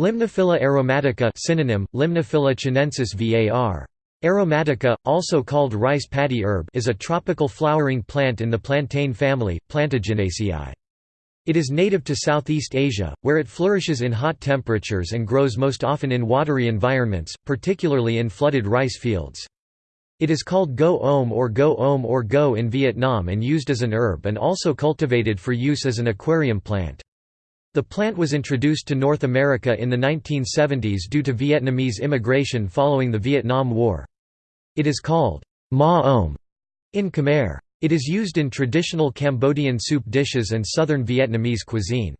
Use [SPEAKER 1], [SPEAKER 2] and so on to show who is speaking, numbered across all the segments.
[SPEAKER 1] Limnophila aromatica synonym, Limnophila chinensis var. Aromatica, also called rice paddy herb is a tropical flowering plant in the plantain family, Plantaginaceae. It is native to Southeast Asia, where it flourishes in hot temperatures and grows most often in watery environments, particularly in flooded rice fields. It is called go om or go om or go in Vietnam and used as an herb and also cultivated for use as an aquarium plant. The plant was introduced to North America in the 1970s due to Vietnamese immigration following the Vietnam War. It is called ma om in Khmer. It is used in traditional Cambodian soup dishes and southern Vietnamese cuisine.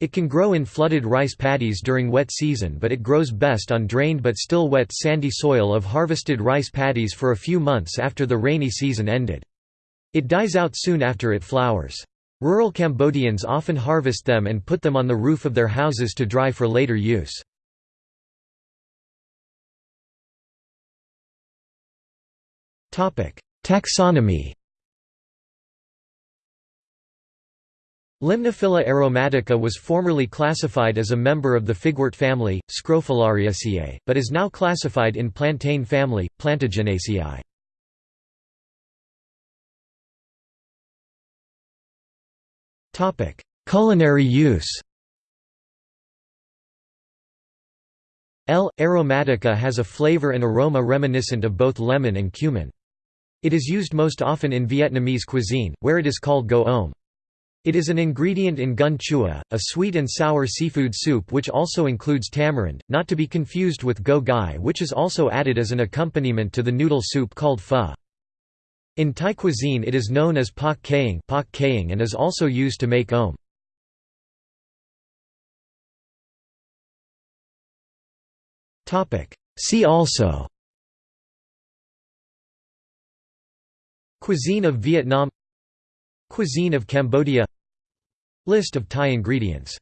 [SPEAKER 1] It can grow in flooded rice paddies during wet season but it grows best on drained but still wet sandy soil of harvested rice paddies for a few months after the rainy season ended. It dies out soon after it flowers. Rural Cambodians often harvest them and put them on the roof of their houses to dry for later use. Taxonomy Limnophila aromatica was formerly classified as a member of the figwort family, Scrophulariaceae, but is now classified in plantain family, Plantaginaceae. Culinary use L. aromatica has a flavor and aroma reminiscent of both lemon and cumin. It is used most often in Vietnamese cuisine, where it is called go om. It is an ingredient in gun chua, a sweet and sour seafood soup which also includes tamarind, not to be confused with go gai which is also added as an accompaniment to the noodle soup called pho. In Thai cuisine it is known as pak kaeng and is also used to make om. See also Cuisine of Vietnam Cuisine of Cambodia List of Thai ingredients